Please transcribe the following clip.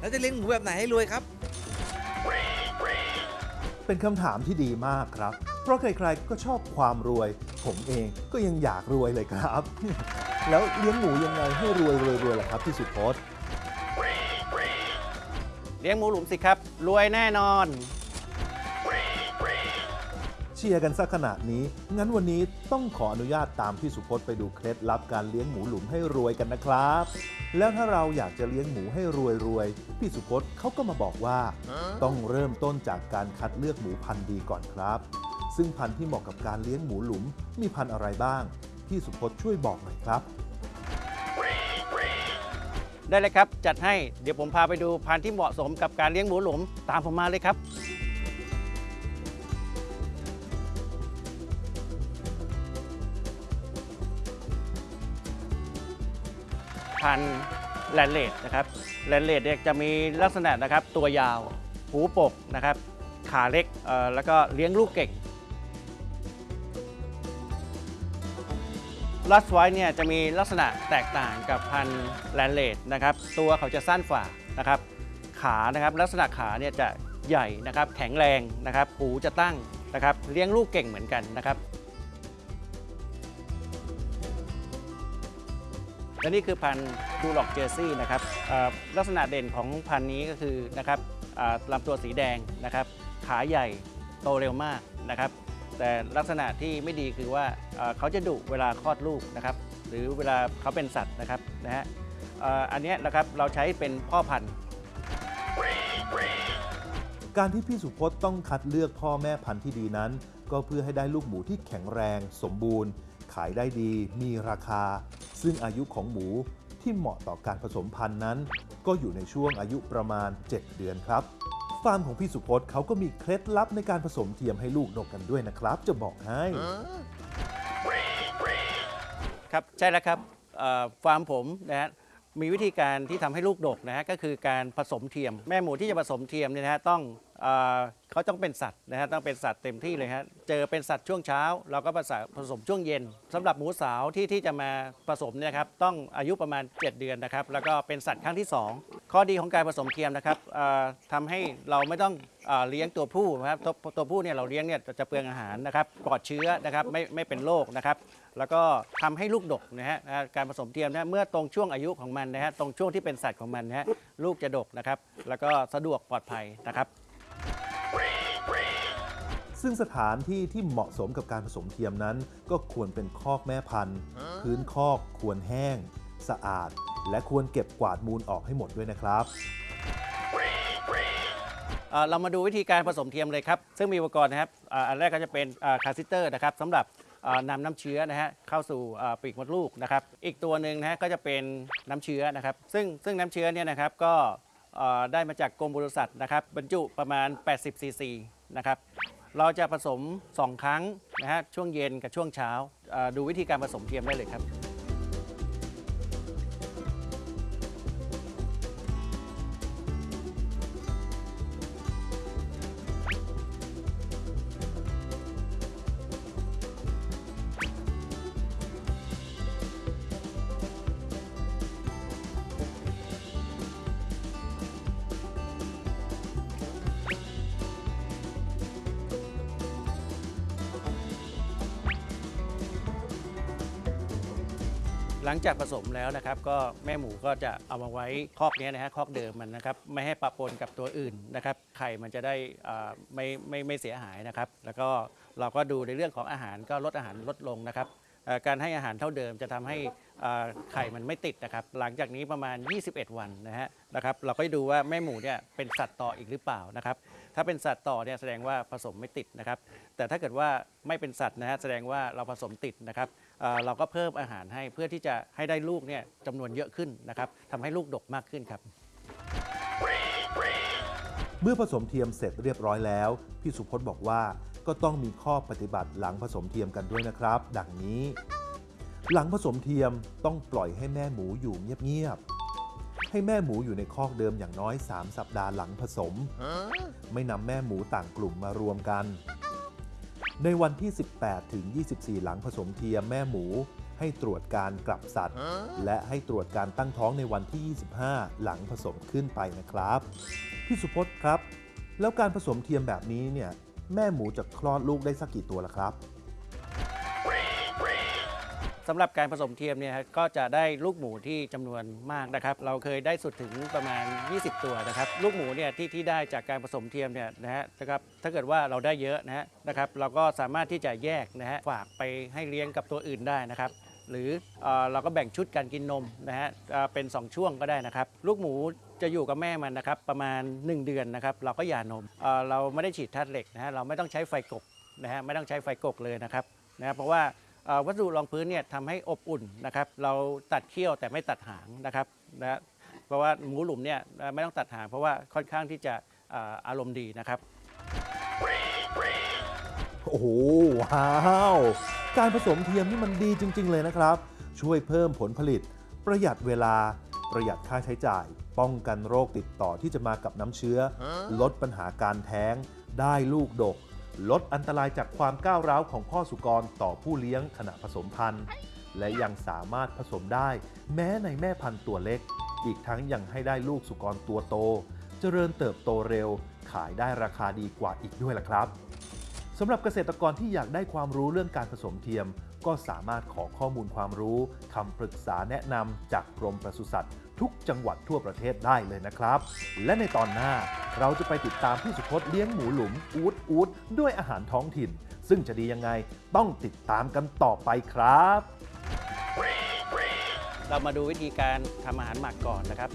แล้วจะเลี้ยงหมูแบบไหนให้รวยครับ เป็นคำถามที่ดีมากครับ เพราะใครๆก็ชอบความรวย ผมเองก็ยังอยากรวยเลยครับ แล้วเลี้ยงหมูยังไงให้รวยรวยรวยล่ะครับพี่สุพจน์ เลี้ยงหมูหลุมสิครับ รวยแน่นอน เชียร์กันสักขนาดนี้ งั้นวันนี้ต้องขออนุญาตตามพี่สุพจน์ไปดูเคล็ดลับการเลี้ยงหมูหลุมให้รวยกันนะครับ แล้วถ้าเราอยากจะเลี้ยงหมูให้รวยรวยๆพี่สุพจน์เขาก็มาบอกว่า ต้องเริ่มต้นจากการคัดเลือกหมูพันธุ์ดีก่อนครับ ซึ่งพันธุ์ที่เหมาะกับการเลี้ยงหมูหลุมมีพันธุ์อะไรบ้าง พี่สุพจน์ช่วยบอกหน่อยครับ ได้เลยครับจัดให้เดี๋ยวผมพาไปดูพันธุ์ที่เหมาะสมกับการเลี้ยงหมูหลุมตามผมมาเลยครับ พันธุ์แลนเลดนะครับแลนเลดเนี่ยจะมีลักษณะนะครับตัวยาว หูปกนะครับขาเล็กแล้วก็เลี้ยงลูกเก่งลัสไวท์เนี่ยจะมีลักษณะแตกต่างกับพันธุ์แลนเลดนะครับตัวเขาจะสั้นฝ่านะครับขานะครับลักษณะขาเนี่ยจะใหญ่นะครับแข็งแรงนะครับหูจะตั้งนะครับเลี้ยงลูกเก่งเหมือนกันนะครับ และนี่คือพันธุ์ดูล็อกเจอร์ซี่นะครับลักษณะเด่นของพันธุ์นี้ก็คือนะครับลำตัวสีแดงนะครับขาใหญ่โตเร็วมากนะครับ แต่ลักษณะที่ไม่ดีคือว่าเขาจะดุเวลาคลอดลูกนะครับ หรือเวลาเขาเป็นสัตว์นะครับนะฮะอันนี้นะครับเราใช้เป็นพ่อพันธุ์ การที่พี่สุพจน์ต้องคัดเลือกพ่อแม่พันธุ์ที่ดีนั้น ก็เพื่อให้ได้ลูกหมูที่แข็งแรง สมบูรณ์ ขายได้ดีมีราคา ซึ่งอายุของหมูที่เหมาะต่อการผสมพันธุ์นั้น ก็อยู่ในช่วงอายุประมาณ 7 เดือนครับฟาร์มของพี่สุพจน์เขาก็มีเคล็ดลับในการผสมเทียมให้ลูกดกกันด้วยนะครับ จะบอกให้ ครับใช่แล้วครับเอ่อฟาร์มผมนะฮะมีวิธีการที่ทำให้ลูกดกนะฮะก็คือการผสมเทียม แม่หมูที่จะผสมเทียมเนี่ยนะฮะต้อง เขาต้องเป็นสัตว์นะฮะต้องเป็นสัตว์เต็มที่เลยฮะเจอเป็นสัตว์ช่วงเช้า เราก็ผสมผสมช่วงเย็นสำหรับหมูสาวที่ที่จะมาผสมเนี่ยครับต้องอายุประมาณ 7 เดือนนะครับ แล้วก็เป็นสัตว์ครั้งที่ 2 ข้อดีของการผสมเทียมนะครับเอ่อทำให้เราไม่ต้องเอเลี้ยงตัวผู้นะครับตัวตัวผู้เนี่ยเราเลี้ยงเนี่ยจะเปลืองอาหารนะครับปลอดเชื้อนะครับไม่ไม่เป็นโรคนะครับแล้วก็ทำให้ลูกดกนะฮะการผสมเทียมนะเมื่อตรงช่วงอายุของมันนะฮะตรงช่วงที่เป็นสัตว์ของมันนะฮะลูกจะดกนะครับแล้วก็สะดวกปลอดภัยนะครับ ซึ่งสถานที่ที่เหมาะสมกับการผสมเทียมนั้น ก็ควรเป็นคอกแม่พันธุ์ พื้นคอกควรแห้ง สะอาด และควรเก็บกวาดมูลออกให้หมดด้วยนะครับเอ่อเรามาดูวิธีการผสมเทียมเลยครับ ซึ่งมีอุปกรณ์นะครับอ่าอันแรกก็จะเป็น catheter นะครับสำหรับอ่านำน้ำเชื้อนะฮะเข้าสู่อ่าปีกมดลูกนะครับ อีกตัวหนึ่งนะฮะก็จะเป็นน้ำเชื้อนะครับ ซึ่งซึ่งน้ำเชื้อเนี่ยนะครับก็เอ่อได้มาจากกรมบริษัทนะครับบรรจุประมาณ 80 ซีซีนะครับ เราจะผสม 2 ครั้งนะฮะช่วงเย็นกับช่วงเช้าดูวิธีการผสมเทียมได้เลยครับ หลังจากผสมแล้วนะครับก็แม่หมูก็จะเอามาไว้คอกนี้นะฮะคอกเดิมมันนะครับไม่ให้ปะปนกับตัวอื่นนะครับไข่มันจะได้อ่าไม่ไม่ไม่เสียหายนะครับ แล้วก็เราก็ดูในเรื่องของอาหารก็ลดอาหารลดลงนะครับ การให้อาหารเท่าเดิมจะทำให้ไข่มันไม่ติดนะครับ หลังจากนี้ประมาณ 21 วันนะฮะนะครับ เราก็ดูว่าแม่หมูเนี่ยเป็นสัตว์ต่ออีกหรือเปล่านะครับ ถ้าเป็นสัตว์ต่อเนี่ยแสดงว่าผสมไม่ติดนะครับ แต่ถ้าเกิดว่าไม่เป็นสัตว์นะฮะแสดงว่าเราผสมติดนะครับเราก็เพิ่มอาหารให้เพื่อที่จะให้ได้ลูกเนี่ยจำนวนเยอะขึ้นนะครับทำให้ลูกดกมากขึ้นครับ เมื่อผสมเทียมเสร็จเรียบร้อยแล้ว พี่สุพจน์บอกว่า ก็ต้องมีข้อปฏิบัติหลังผสมเทียมกันด้วยนะครับ ดังนี้ หลังผสมเทียมต้องปล่อยให้แม่หมูอยู่เงียบๆให้แม่หมูอยู่ในคอกเดิมอย่างน้อย 3 สัปดาห์หลังผสม ไม่นำแม่หมูต่างกลุ่มมารวมกัน ในวันที่ 18 ถึง 24 หลังผสมเทียมแม่หมูให้ตรวจการกลับสัตว์ และให้ตรวจการตั้งท้องในวันที่ 25 หลังผสมขึ้นไปนะครับ พี่สุพจน์ครับ แล้วการผสมเทียมแบบนี้เนี่ย แม่หมูจะคลอดลูกได้สักกี่ตัวล่ะครับสำหรับการผสมเทียมเนี่ยครับก็จะได้ลูกหมูที่จำนวนมากนะครับ เราเคยได้สุดถึงประมาณ 20 ตัวนะครับ ลูกหมูเนี่ยที่ที่ได้จากการผสมเทียมเนี่ยนะฮะนะครับถ้าเกิดว่าเราได้เยอะนะฮะนะครับ เราก็สามารถที่จะแยกนะฮะฝากไปให้เลี้ยงกับตัวอื่นได้นะครับ หรือเออเราก็แบ่งชุดการกินนมนะฮะเเป็น 2 ช่วงก็ได้นะครับ ลูกหมู จะอยู่กับแม่มันนะครับประมาณ 1 เดือนนะครับเราก็หย่านมเเราไม่ได้ฉีดธาตุเหล็กนะฮะเราไม่ต้องใช้ไฟกบนะฮะไม่ต้องใช้ไฟกกเลยนะครับนะฮะเพราะว่าวัสดุรองพื้นเนี่ยทำให้อบอุ่นนะครับเราตัดเขี้ยวแต่ไม่ตัดหางนะครับนะเพราะว่าหมูหลุมเนี่ยไม่ต้องตัดหางเพราะว่าค่อนข้างที่จะอารมณ์ดีนะครับโอ้โหว้าวการผสมเทียมนี่มันดีจริง ๆ เลยนะครับ ช่วยเพิ่มผลผลิต ประหยัดเวลาประหยัดค่าใช้จ่าย ป้องกันโรคติดต่อที่จะมากับน้ำเชื้อ ลดปัญหาการแท้ง ได้ลูกดก ลดอันตรายจากความก้าวร้าวของพ่อสุกรต่อผู้เลี้ยงขณะผสมพันธุ์ และยังสามารถผสมได้ แม้ในแม่พันธุ์ตัวเล็ก อีกทั้งยังให้ได้ลูกสุกรตัวโต เจริญเติบโตเร็ว ขายได้ราคาดีกว่าอีกด้วยล่ะครับสำหรับเกษตรกรที่อยากได้ความรู้เรื่องการผสมเทียม ก็สามารถขอข้อมูลความรู้คำปรึกษาแนะนำจากกรมปศุสัตว์ ทุกจังหวัดทั่วประเทศได้เลยนะครับ และในตอนหน้าเราจะไปติดตามพี่สุพจน์เลี้ยงหมูหลุมอูดอูดด้วยอาหารท้องถิ่น ซึ่งจะดียังไงต้องติดตามกันต่อไปครับ เรามาดูวิธีการทำอาหารหมักก่อนนะครับ